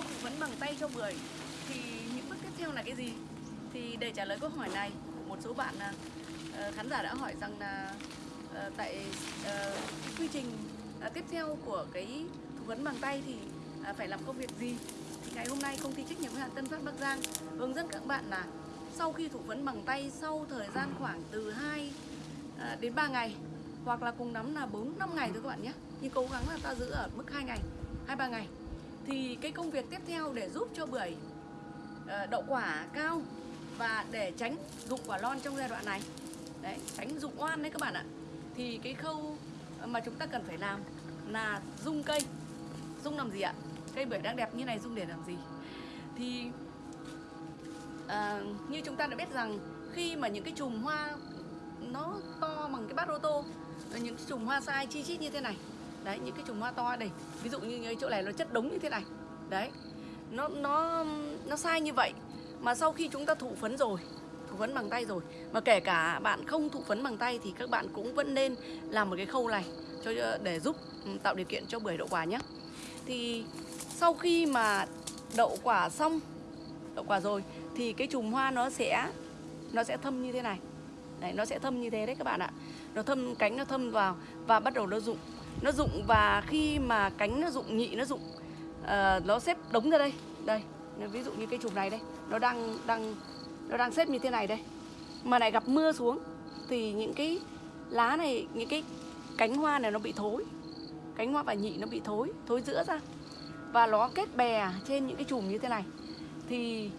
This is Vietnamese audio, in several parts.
sau thụ phấn bằng tay cho bưởi thì những bước tiếp theo là cái gì? Thì để trả lời câu hỏi này của một số bạn à, ờ, khán giả đã hỏi rằng là ờ, tại ờ, cái quy trình à, tiếp theo của cái thủ vấn bằng tay thì à, phải làm công việc gì? Thì ngày hôm nay công ty trách nhiệm hữu hạn Tân Phát Bắc Giang hướng dẫn các bạn là sau khi thủ vấn bằng tay sau thời gian khoảng từ 2 đến 3 ngày hoặc là cùng lắm là 4 5 ngày thôi các bạn nhé. Nhưng cố gắng là ta giữ ở mức 2 ngày, 2 3 ngày. Thì cái công việc tiếp theo để giúp cho bưởi ờ, đậu quả cao và để tránh dụng quả lon trong giai đoạn này. Đấy, tránh dụng oan đấy các bạn ạ. Thì cái khâu mà chúng ta cần phải làm là dung cây. Dung làm gì ạ? Cây bưởi đang đẹp như này dung để làm gì? Thì à, như chúng ta đã biết rằng khi mà những cái chùm hoa nó to bằng cái bát ô tô những cái chùm hoa sai chi chít như thế này đấy, những cái chùm hoa to đây. Ví dụ như chỗ này nó chất đống như thế này. Đấy, nó nó nó sai như vậy. Mà sau khi chúng ta thụ phấn rồi, thụ phấn bằng tay rồi, mà kể cả bạn không thụ phấn bằng tay thì các bạn cũng vẫn nên làm một cái khâu này cho, để giúp ừ, tạo điều kiện cho bưởi đậu quả nhé. Thì sau khi mà đậu quả xong, đậu quả rồi, thì cái chùm hoa nó sẽ nó sẽ thâm như thế này. Đấy, nó sẽ thâm như thế đấy các bạn ạ. Nó thâm, cánh nó thâm vào và bắt đầu nó rụng nó rụng và khi mà cánh nó rụng nhị nó rụng uh, nó xếp đống ra đây. Đây ví dụ như cây chùm này đây nó đang đang nó đang xếp như thế này đây. Mà lại gặp mưa xuống thì những cái lá này những cái cánh hoa này nó bị thối. Cánh hoa và nhị nó bị thối thối giữa ra. Và nó kết bè trên những cái chùm như thế này. Thì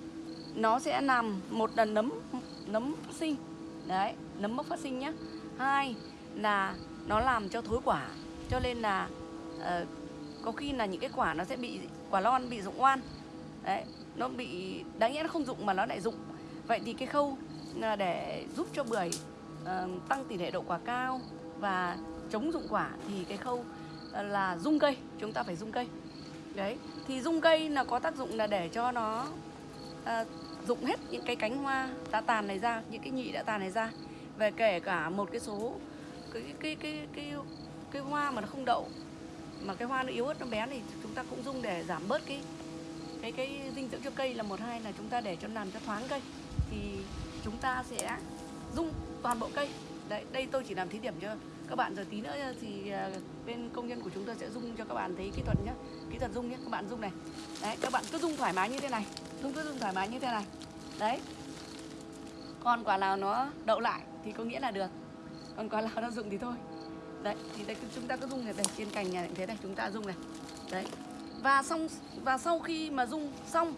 nó sẽ làm một lần nấm nấm phát sinh. Đấy nấm mốc phát sinh nhá. Hai là nó làm cho thối quả cho nên là uh, có khi là những cái quả nó sẽ bị quả lon bị rụng oan. Đấy nó bị đáng nhẽ nó không rụng mà nó lại rụng. Vậy thì cái khâu là để giúp cho bưởi uh, tăng tỷ lệ độ quả cao và chống rụng quả thì cái khâu ờ, là rung cây chúng ta phải rung cây. Đấy thì rung cây là có tác dụng là để cho nó uh, rụng hết những cái cánh hoa đã tàn này ra những cái nhị đã tàn này ra. Về kể cả một cái số cái cái cái cái cái cái hoa mà nó không đậu, mà cái hoa nó yếu ớt, nó bé thì chúng ta cũng dùng để giảm bớt cái cái cái dinh dưỡng cho cây là một, hai là chúng ta để cho làm cho thoáng cây. Thì chúng ta sẽ dung toàn bộ cây. Đấy, đây tôi chỉ làm thí điểm cho các bạn, rồi tí nữa thì à, bên công nhân của chúng tôi sẽ dung cho các bạn thấy kỹ thuật nhé kỹ thuật dung nhé các bạn dung này. Đấy, các bạn cứ dung thoải mái như thế này dung cứ dung thoải mái như thế này. Đấy. Còn quả nào nó đậu lại thì có nghĩa là được, còn quả nào nó dụng thì thôi đấy thì đây chúng ta cứ dung này đây trên cành này thế này chúng ta dung này. Đấy. Và xong và sau khi mà dung xong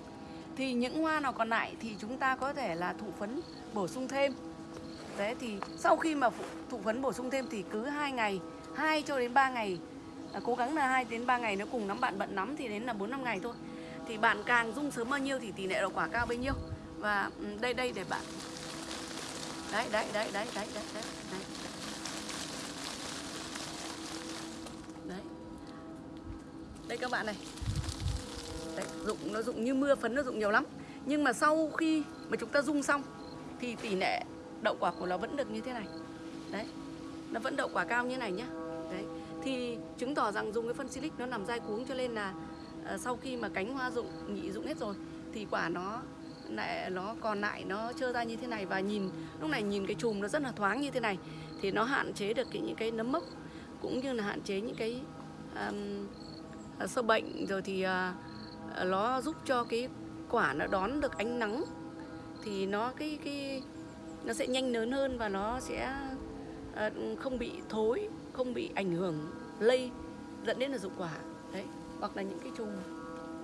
thì những hoa nào còn lại thì chúng ta có thể là thụ phấn bổ sung thêm. Đấy thì sau khi mà thụ phấn bổ sung thêm thì cứ hai ngày 2 cho đến 3 ngày à, cố gắng là 2 đến 3 ngày nó cùng nắm bạn bận nắm thì đến là 4 5 ngày thôi. Thì bạn càng dung sớm bao nhiêu thì tỷ lệ đậu quả cao bấy nhiêu. Và ừ, đây đây để bạn. Đấy đấy đấy đấy đấy đấy đấy, đấy. Đây các bạn này. Đấy, dụng nó dụng như mưa phấn nó dụng nhiều lắm. Nhưng mà sau khi mà chúng ta dung xong thì tỷ lệ đậu quả của nó vẫn được như thế này. Đấy nó vẫn đậu quả cao như này nhá. Đấy thì chứng tỏ rằng dùng cái phân silic nó làm dai cuống cho nên là uh, sau khi mà cánh hoa dụng nhị dụng hết rồi thì quả nó lại nó còn lại nó trơ ra như thế này. Và nhìn lúc này nhìn cái chùm nó rất là thoáng như thế này thì nó hạn chế được cái, những cái nấm mốc cũng như là hạn chế những cái um, Ờ, sâu bệnh rồi thì ờ, ờ, nó giúp cho cái quả nó đón được ánh nắng. Thì nó, cái cái, nó sẽ nhanh lớn hơn và nó sẽ không bị thối, không bị ảnh hưởng lây, dẫn đến là dụng quả. Đấy, hoặc là những cái chùm,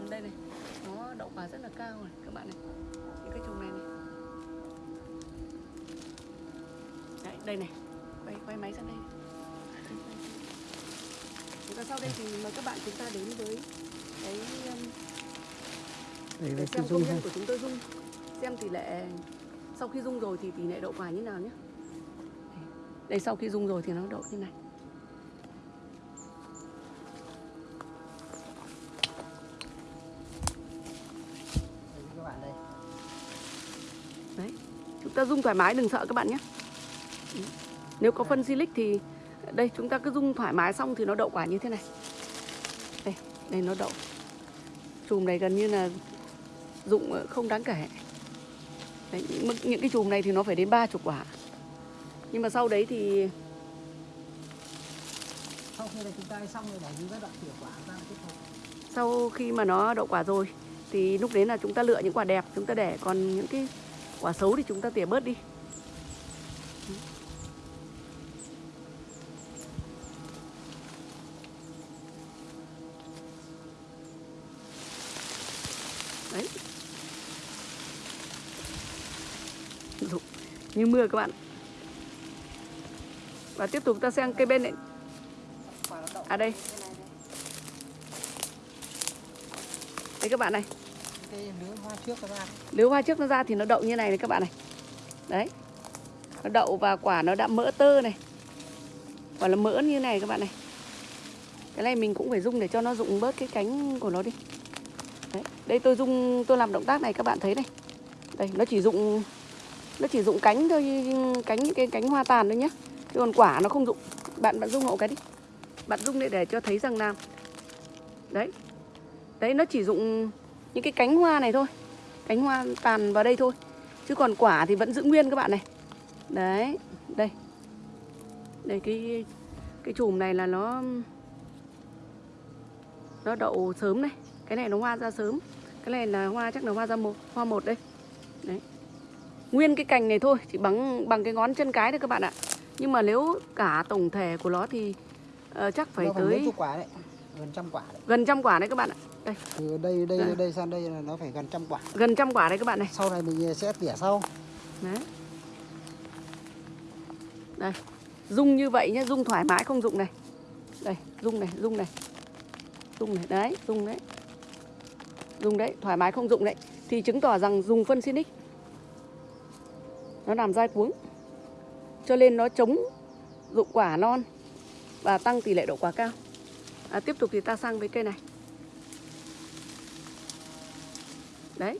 đây này, nó đậu quả rất là cao này, các bạn này. Những cái chùm này này. Đấy, đây này, quay quay máy sang đây và sau đây thì mời các bạn chúng ta đến với cái um, Đây để xem công dung nhân của chúng tôi dung. Xem tỷ lệ sau khi dung rồi thì tỷ lệ đậu quả như nào nhé. Đây sau khi dung rồi thì nó đậu như này. Đấy chúng ta dung thoải mái đừng sợ các bạn nhé. Nếu có phân silic thì đây chúng ta cứ dung thoải mái xong thì nó đậu quả như thế này. Đây đây nó đậu. Chùm này gần như là dụng ờ, không đáng kể. Đấy, những, những cái chùm này thì nó phải đến ba chục quả. Nhưng mà sau đấy thì sau khi là chúng ta xong rồi để những cái đoạn tỉa quả ra tiếp tục. Sau khi mà nó đậu quả rồi thì lúc đấy là chúng ta lựa những quả đẹp chúng ta để. Còn những cái quả xấu thì chúng ta tỉa bớt đi như mưa các bạn. Và tiếp tục ta sang cây bên này nó À đây. đây. các bạn này. Lứa hoa trước nó ra nếu hoa trước nó ra thì nó đậu như này này các bạn này. Đấy. Nó đậu và quả nó đã mỡ tơ này. Quả là mỡ như này các bạn này. Cái này mình cũng phải dùng để cho nó rụng bớt cái cánh của nó đi. Đấy đây tôi dùng tôi làm động tác này các bạn thấy này. Đây nó chỉ dụng nó chỉ dụng cánh thôi, cánh những cái cánh hoa tàn thôi nhé chứ còn quả nó không dụng. Bạn bạn dung hộ cái đi. Bạn dung để để cho thấy rằng là đấy. Đấy, nó chỉ dụng những cái cánh hoa này thôi. Cánh hoa tàn vào đây thôi. Chứ còn quả thì vẫn giữ nguyên các bạn này. Đấy, đây. Đây, cái cái chùm này là nó nó đậu sớm này. Cái này nó hoa ra sớm. Cái này là hoa, chắc là hoa ra một hoa một đây. Đấy nguyên cái cành này thôi chỉ bằng bằng cái ngón chân cái thôi các bạn ạ nhưng mà nếu cả tổng thể của nó thì ờ, chắc phải nó tới quả đấy gần trăm quả đấy gần trăm quả đấy các bạn ạ đây từ đây đây Đây. đây sang đây là nó phải gần trăm quả gần trăm quả đấy các bạn này sau này mình sẽ tỉa sau Đấy. Đây. Dung như vậy nhé, dung thoải mái không dụng này. Đây, dung này, dung này. Dung này, đấy, dung đấy. Dung đấy, thoải mái không dụng đấy. Thì chứng tỏ rằng dùng phân Sinic nó làm dai cuống. Cho nên nó chống dụng quả non và tăng tỷ lệ đậu quả cao. À, tiếp tục thì ta sang với cây này. Đấy,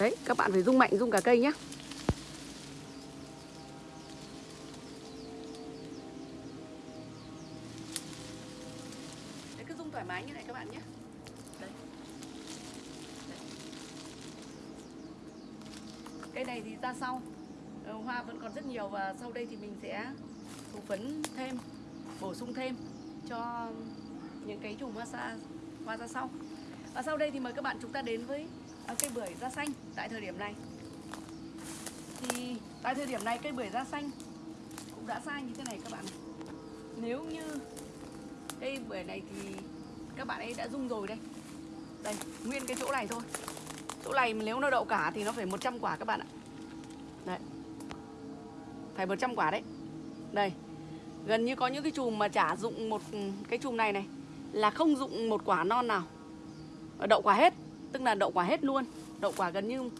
Đấy, các bạn phải rung mạnh, rung cả cây nhé. Còn rất nhiều và sau đây thì mình sẽ thủ phấn thêm, bổ sung thêm cho những cái chùm hoa xa hoa ra sau. Và sau đây thì mời các bạn chúng ta đến với à, cây bưởi da xanh tại thời điểm này. Thì tại thời điểm này cây bưởi da xanh cũng đã sai như thế này các bạn. Nếu như cây bưởi này thì các bạn ấy đã rung rồi đây. Đây, nguyên cái chỗ này thôi. Chỗ này nếu nó đậu cả thì nó phải 100 quả các bạn ạ. Phải 100 quả đấy. Đây. Gần như có những cái chùm mà chả dụng một ừ, cái chùm này này, là không dụng một quả non nào. Ờ, đậu quả hết, tức là đậu quả hết luôn. Đậu quả gần như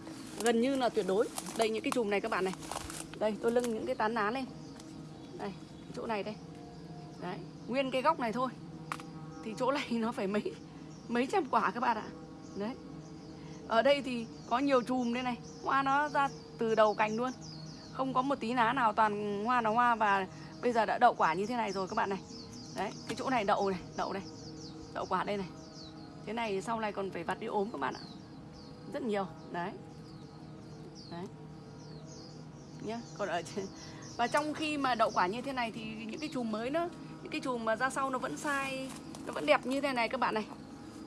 gần như là tuyệt đối. Đây, những cái chùm này các bạn này. Đây, tôi lưng những cái tán lá lên. Đây chỗ này đây. Đấy, nguyên cái góc này thôi. Thì chỗ này nó phải mấy mấy trăm quả các bạn ạ. Đấy. Ở đây thì có nhiều chùm đây này. Hoa nó ra từ đầu cành luôn không có một tí lá nào, toàn hoa là hoa và bây giờ đã đậu quả như thế này rồi các bạn này. Đấy, cái chỗ này đậu này, đậu đây đậu quả đây này. Thế này sau này còn phải vặt đi ốm các bạn ạ. Rất nhiều, Đấy. Đấy. Nhá, Còn ở trên Và trong khi mà đậu quả như thế này thì những cái chùm mới nữa, Những cái chùm mà ra sau nó vẫn sai, Nó vẫn đẹp như thế này các bạn này.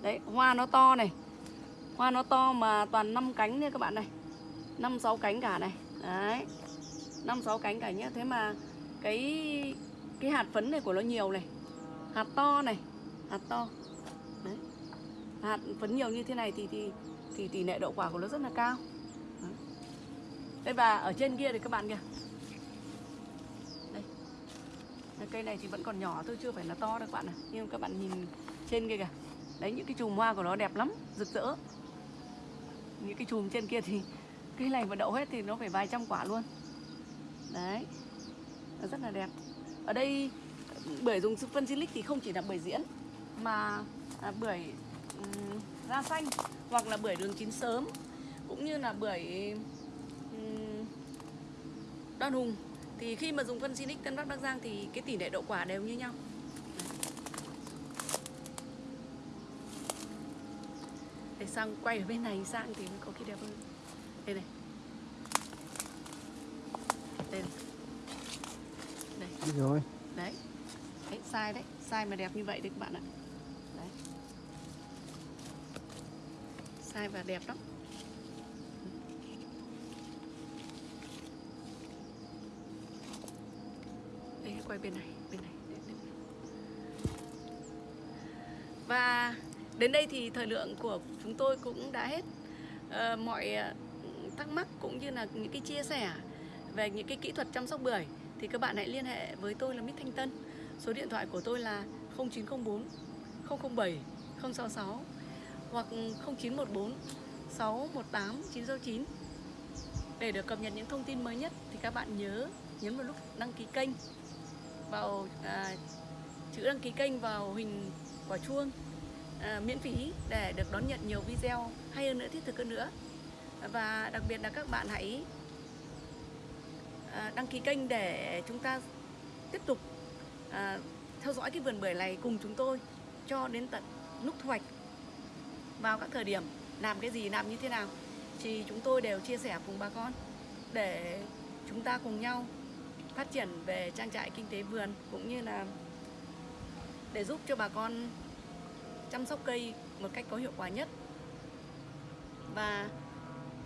Đấy, Hoa nó to này. Hoa nó to mà toàn năm cánh nha các bạn này. 5 6 cánh cả này. Đấy. 5 6 cánh cả nhé, Thế mà cái cái hạt phấn này của nó nhiều này Hạt to này Hạt to. Đấy. Hạt phấn nhiều như thế này thì thì thì tỷ lệ đậu quả của nó rất là cao. Đấy. đây và ở trên kia thì các bạn kìa. Đây. Cây này thì vẫn còn nhỏ thôi chưa phải là to đâu các bạn này nhưng các bạn nhìn trên kia kìa. Đấy những cái chùm hoa của nó đẹp lắm rực rỡ. Những cái chùm trên kia thì cây này mà đậu hết thì nó phải vài trăm quả luôn đấy. Nó rất là đẹp. Ở đây bưởi dùng phân silic thì không chỉ là bưởi diễn mà à, bưởi um, da xanh hoặc là bưởi đường chín sớm cũng như là bưởi um, đoan hùng. Thì khi mà dùng phân Sinic Tân Bắc Bắc Giang thì cái tỷ lệ đậu quả đều như nhau. Để sang quay ở bên này sang thì mới có cái đẹp hơn. Đây này đây này đây Đi rồi. Đấy. Đấy sai đấy. Sai mà đẹp như vậy đấy các bạn ạ. Đấy. Sai và đẹp lắm. Đây quay bên này bên này. Và đến đây thì thời lượng của chúng tôi cũng đã hết. À, mọi ờ, thắc mắc cũng như là những cái chia sẻ về những cái kỹ thuật chăm sóc bưởi thì các bạn hãy liên hệ với tôi là Mít Thanh Tân. Số điện thoại của tôi là 0904 007 066 hoặc 0914 618 969. Để được cập nhật những thông tin mới nhất thì các bạn nhớ nhấn vào lúc đăng ký kênh vào à, chữ đăng ký kênh vào hình quả chuông à, miễn phí để được đón nhận nhiều video hay hơn nữa thiết thực hơn nữa và đặc biệt là các bạn hãy Ờ, đăng ký kênh để chúng ta tiếp tục à, theo dõi cái vườn bưởi này cùng chúng tôi cho đến tận lúc thu hoạch. Vào các thời điểm làm cái gì làm như thế nào thì chúng tôi đều chia sẻ cùng bà con để chúng ta cùng nhau phát triển về trang trại kinh tế vườn cũng như là để giúp cho bà con chăm sóc cây một cách có hiệu quả nhất. Và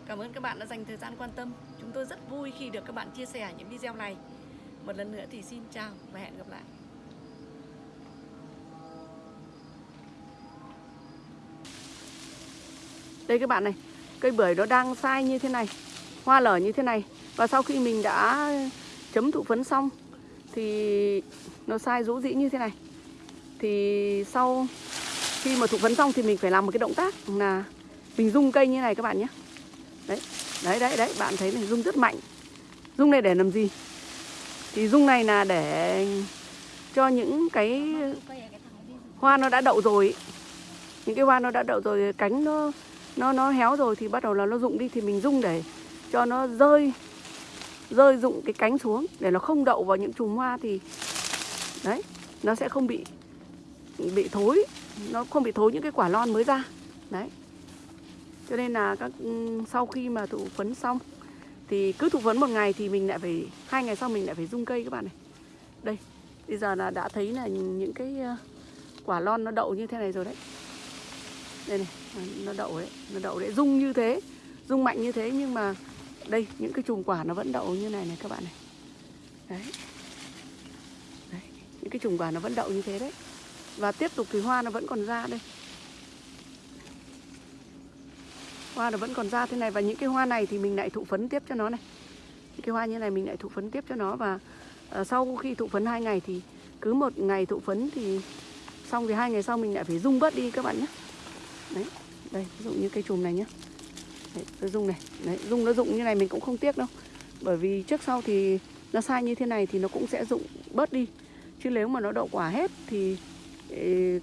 cảm ơn các bạn đã dành thời gian quan tâm. Chúng tôi rất vui khi được các bạn chia sẻ những video này. Một lần nữa thì xin chào và hẹn gặp lại. Đây các bạn này, cây bưởi nó đang sai như thế này, hoa lở như thế này. Và sau khi mình đã chấm thụ phấn xong, thì nó sai rũ rĩ như thế này. Thì sau khi mà thụ phấn xong thì mình phải làm một cái động tác là mình rung cây như này các bạn nhé đấy đấy đấy đấy, bạn thấy này, rung rất mạnh. Rung này để làm gì? Thì rung này là để cho những cái hoa nó đã đậu rồi những cái hoa nó đã đậu rồi, cánh nó nó nó héo rồi thì bắt đầu là nó rụng đi, thì mình rung để cho nó rơi rơi rụng cái cánh xuống để nó không đậu vào những chùm hoa thì, đấy, nó sẽ không bị bị thối, nó không bị thối những cái quả lon mới ra. Đấy cho nên là các ừ, sau khi mà thụ phấn xong, thì cứ thụ phấn một ngày thì mình lại phải, hai ngày sau mình lại phải rung cây các bạn này. Đây, bây giờ là đã thấy là những cái ờ, quả lon nó đậu như thế này rồi đấy. Đây này à, nó đậu đấy, nó đậu đấy, rung như thế, rung mạnh như thế nhưng mà đây, những cái chùm quả nó vẫn đậu như này này các bạn này. Đấy. Đấy, những cái chùm quả nó vẫn đậu như thế đấy. Và tiếp tục thì hoa nó vẫn còn ra đây. Hoa nó vẫn còn ra thế này. Và những cái hoa này thì mình lại thụ phấn tiếp cho nó này. Những cái hoa như này mình lại thụ phấn tiếp cho nó. Và uh, sau khi thụ phấn hai ngày thì cứ một ngày thụ phấn thì xong thì hai ngày sau mình lại phải rung bớt đi các bạn nhé. Đấy đây ví dụ như cây chùm này nhé. Đấy, tôi rung này. Đấy, rung nó rụng như này mình cũng không tiếc đâu. Bởi vì trước sau thì nó sai như thế này thì nó cũng sẽ rụng bớt đi. Chứ nếu mà nó đậu quả hết thì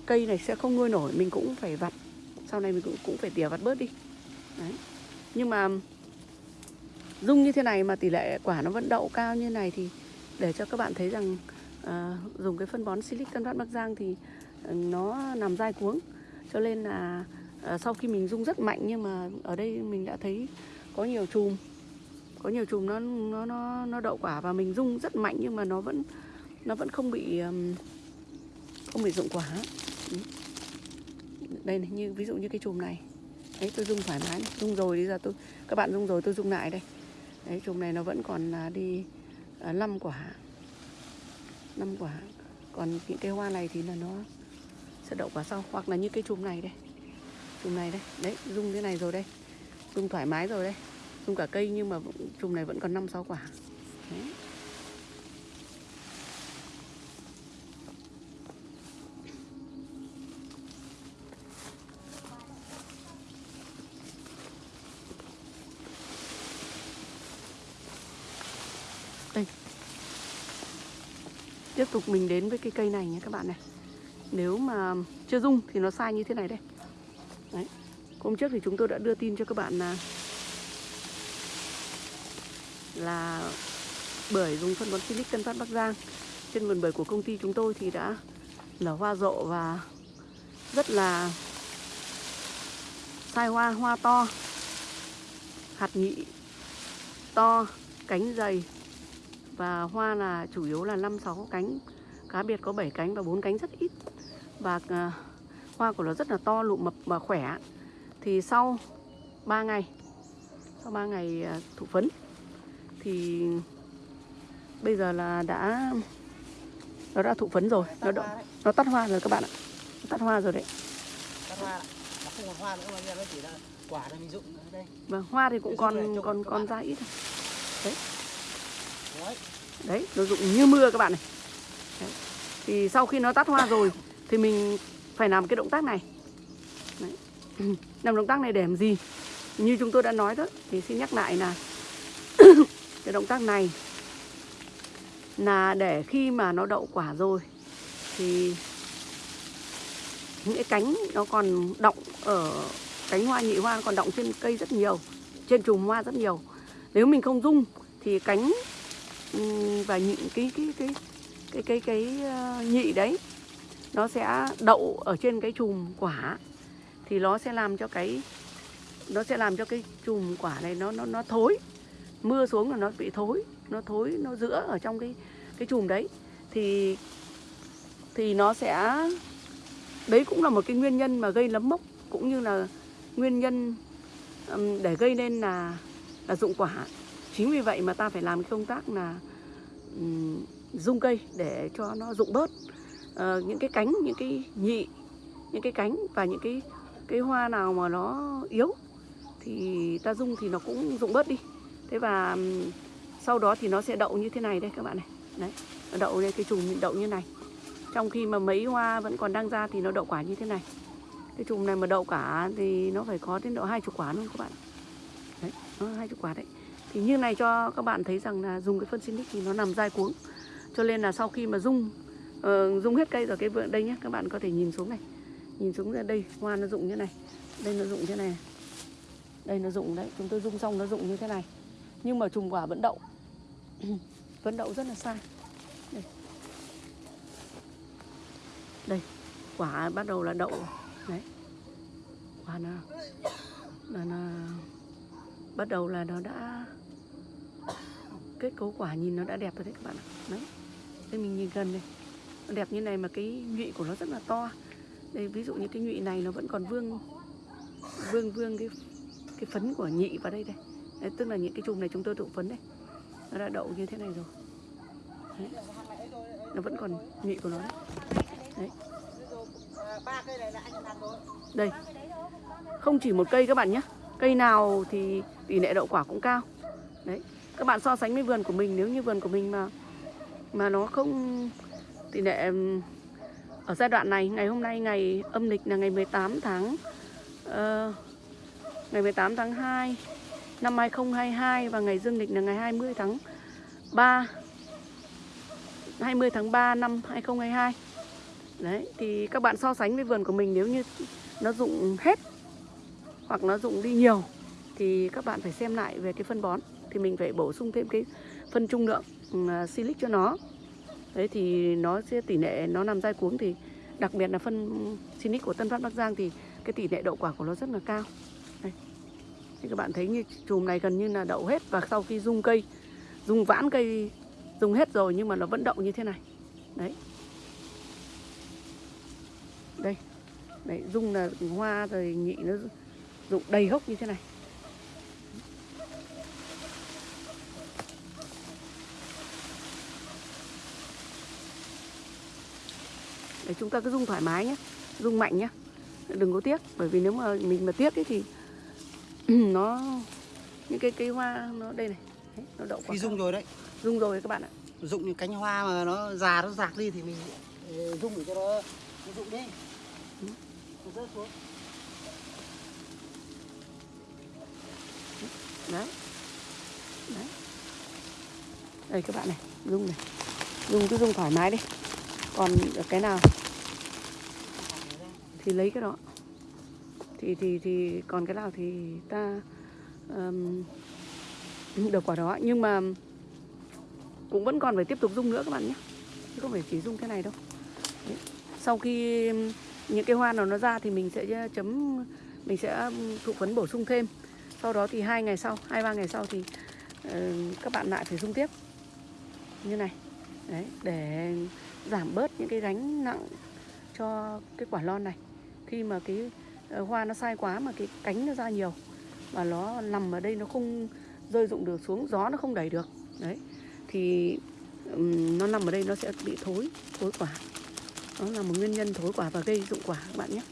cây này sẽ không nuôi nổi. Mình cũng phải vặt. Sau này mình cũng cũng phải tỉa vặt bớt đi đấy. Nhưng mà dung như thế này mà tỷ lệ quả nó vẫn đậu cao như này thì để cho các bạn thấy rằng à, dùng cái phân bón silic tân phát bắc giang thì ờ, nó nằm dai cuống. Cho nên là à, sau khi mình dung rất mạnh nhưng mà ở đây mình đã thấy có nhiều chùm có nhiều chùm nó nó nó nó đậu quả và mình dung rất mạnh nhưng mà nó vẫn nó vẫn không bị um, không bị dụng quả. Đây này như ví dụ như cái chùm này đấy, tôi dung thoải mái dùng dung rồi bây giờ tôi, các bạn dung rồi tôi dung lại đây. Đấy, chùm này nó vẫn còn à, đi à, năm 5 quả. 5 quả. Còn những cây hoa này thì là nó sẽ đậu quả sau, hoặc là như cái chùm này đây. Chùm này đây. Đấy dung thế này rồi đây. Dung thoải mái rồi đây. Dung cả cây nhưng mà chùm này vẫn còn 5 6 quả. Đấy. Tiếp tục mình đến với cái cây này nhé các bạn này. Nếu mà chưa rung thì nó sai như thế này đây. Đấy. Hôm trước thì chúng tôi đã đưa tin cho các bạn là là bưởi dùng phân bón Silic Tân Phát Bắc Giang. Trên vườn bưởi của công ty chúng tôi thì đã nở hoa rộ và rất là sai hoa, hoa to, hạt nhị to, cánh dày và hoa là chủ yếu là 5 6 cánh, cá biệt có 7 cánh và 4 cánh rất ít. Và à, hoa của nó rất là to, lụ mập và khỏe. Thì sau 3 ngày sau 3 ngày à, thụ phấn thì bây giờ là đã nó đã thụ phấn rồi, nó đậu, nó tắt hoa rồi các bạn ạ. Nó tắt hoa rồi đấy. Tắt hoa nó không còn hoa nữa mà nó chỉ là quả này mình dụng ở đây Vâng, hoa thì cũng còn còn còn ra ít thôi. đấy Đấy, nó rụng như mưa các bạn này. Đấy. Thì sau khi nó tắt hoa rồi thì mình phải làm cái động tác này. Đấy. Làm động tác này để làm gì? Như chúng tôi đã nói đó, thì xin nhắc lại là cái động tác này là để khi mà nó đậu quả rồi thì những cái cánh nó còn động ở cánh hoa nhị hoa còn động trên cây rất nhiều, trên chùm hoa rất nhiều. Nếu mình không rung thì cánh Ừ, và những cái cái cái cái cái cái ờ, nhị đấy, nó sẽ đậu ở trên cái chùm quả. Thì nó sẽ làm cho cái, nó sẽ làm cho cái chùm quả này nó nó nó thối. Mưa xuống là nó bị thối, nó thối, nó giữa ở trong cái cái chùm đấy. Thì thì nó sẽ, đấy cũng là một cái nguyên nhân mà gây nấm mốc, cũng như là nguyên nhân để gây nên là là dụng quả chính vì vậy mà ta phải làm cái công tác là um, dung cây để cho nó rụng bớt. Uh, những cái cánh những cái nhị những cái cánh và những cái cái hoa nào mà nó yếu thì ta dung thì nó cũng rụng bớt đi. Thế và um, sau đó thì nó sẽ đậu như thế này đây các bạn này. Đấy nó đậu đây cái chùm đậu như này. Trong khi mà mấy hoa vẫn còn đang ra thì nó đậu quả như thế này. Cái chùm này mà đậu cả thì nó phải có đến độ hai chục quả luôn các bạn. Đấy hai chục quả đấy thì như này cho các bạn thấy rằng là dùng cái phân Sinic thì nó nằm dai cuống. Cho nên là sau khi mà rung uh, ờ, rung hết cây rồi cái vườn đây nhé các bạn có thể nhìn xuống này. Nhìn xuống ra đây hoa nó rụng như này đây nó rụng như này. Đây nó rụng đấy chúng tôi rung xong nó rụng như thế này. Nhưng mà chùm quả vẫn đậu. Vẫn đậu rất là sai. Đây. Đây quả bắt đầu là đậu đấy. Quả nó là nó bắt đầu là nó đã kết cấu quả nhìn nó đã đẹp rồi đấy các bạn ạ. Đấy. Đây mình nhìn gần đây. Nó đẹp như này mà cái nhụy của nó rất là to. Đây ví dụ như cái nhụy này nó vẫn còn vương vương vương cái cái phấn của nhị vào đây đây. Đấy, tức là những cái chùm này chúng tôi tụ phấn đây. Nó đã đậu như thế này rồi. Đấy. nó vẫn còn nhụy của nó đấy. đấy. Đây. Không chỉ một cây các bạn nhé cây nào thì tỷ lệ đậu quả cũng cao. Đấy các bạn so sánh với vườn của mình nếu như vườn của mình mà mà nó không tỷ lệ ở giai đoạn này ngày hôm nay ngày âm lịch là ngày 18 tháng uh, ngày 18 tháng 2 năm 2022 và ngày dương lịch là ngày 20 tháng 3 20 tháng 3 năm 2022 Đấy, thì các bạn so sánh với vườn của mình nếu như nó dụng hết hoặc nó dùng đi nhiều thì các bạn phải xem lại về cái phân bón thì mình phải bổ sung thêm cái phân trung lượng uh, silic cho nó. Đấy thì nó sẽ tỷ lệ nó nằm dai cuống thì đặc biệt là phân silic của Tân Phát Bắc Giang thì cái tỷ lệ đậu quả của nó rất là cao. Đây. Thì các bạn thấy như chùm này gần như là đậu hết và sau khi dung cây, dung vãn cây dùng hết rồi nhưng mà nó vẫn đậu như thế này. Đấy. đây đấy dung là hoa rồi nhị nó rụng đầy gốc như thế này. Để chúng ta cứ rung thoải mái nhé rung mạnh nhé đừng có tiếc bởi vì nếu mà mình mà tiếc ấy thì nó những cái cây hoa nó đây này đấy, nó đậu khi rung rồi đấy. Rung rồi các bạn ạ. Dụng những cánh hoa mà nó già nó rạc đi thì mình rung để cho nó nó rụng đi. Ừ. nó rớt xuống đấy. Đấy. Đây các bạn này dung này. Dung cứ dung thoải mái đi. Còn cái nào? Thì lấy cái đó. Thì thì thì còn cái nào thì ta um, được quả đó. Nhưng mà cũng vẫn còn phải tiếp tục dung nữa các bạn nhé. Chứ không phải chỉ dung cái này đâu. Đấy. sau khi những cái hoa nào nó ra thì mình sẽ ờ, chấm mình sẽ thụ phấn bổ sung thêm sau đó thì hai ngày sau hai ba ngày sau thì uh, các bạn lại phải dung tiếp. Như này đấy để giảm bớt những cái gánh nặng cho cái quả lon này. Khi mà cái ờ, hoa nó sai quá mà cái cánh nó ra nhiều và nó nằm ở đây nó không rơi rụng được xuống gió nó không đẩy được đấy thì um, nó nằm ở đây nó sẽ bị thối thối quả. Đó là một nguyên nhân thối quả và gây dụng quả các bạn nhé.